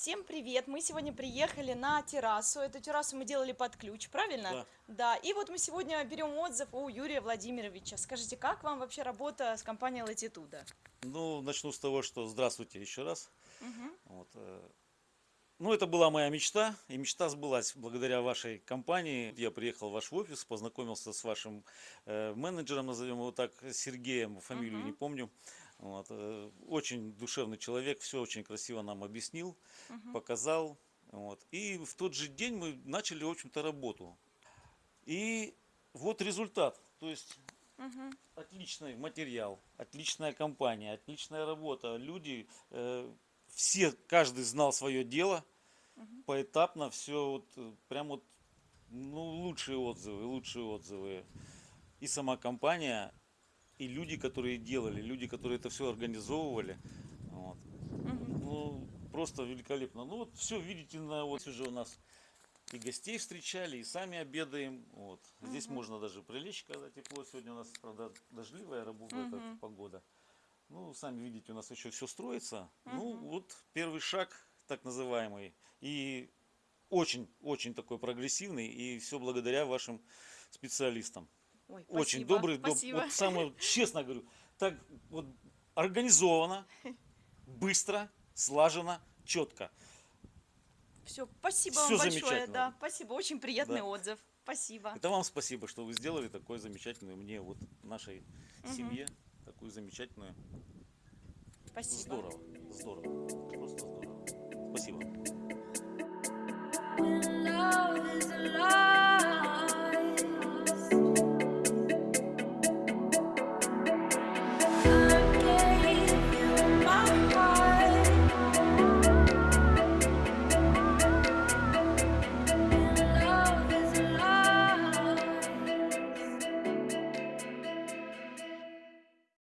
Всем привет! Мы сегодня приехали на террасу. Эту террасу мы делали под ключ, правильно? Да. Да. И вот мы сегодня берем отзыв у Юрия Владимировича. Скажите, как вам вообще работа с компанией Latitude? Ну, начну с того, что здравствуйте еще раз. Вот, э, ну, это была моя мечта, и мечта сбылась благодаря вашей компании. Я приехал в ваш офис, познакомился с вашим э, менеджером, назовем его так, Сергеем, фамилию не помню. Вот, э, очень душевный человек, все очень красиво нам объяснил, показал. Вот. И в тот же день мы начали, в общем-то, работу. И вот результат. То есть отличный материал, отличная компания, отличная работа. Люди, э, все, каждый знал свое дело. Поэтапно все вот, э, прям вот, ну, лучшие отзывы, лучшие отзывы. И сама компания, и люди, которые делали, люди, которые это все организовывали. Вот. Ну, просто великолепно. Ну, вот все видите, на, вот уже у нас и гостей встречали, и сами обедаем. Вот. Здесь можно даже прилечь, когда тепло. Сегодня у нас, правда, дождливая работа, погода. Ну, сами видите, у нас еще все строится. Ну, вот первый шаг, так называемый. И очень-очень такой прогрессивный. И все благодаря вашим специалистам. Ой, Очень спасибо, добрый, доб- спасибо. вот самое, честно говорю, так вот организовано, быстро, слаженно, четко. Все, спасибо Всё вам большое. Да, спасибо, очень приятный Да. отзыв. Спасибо. Это вам спасибо, что вы сделали такой замечательный мне, вот нашей семье, такую замечательную. Спасибо. Здорово, здорово.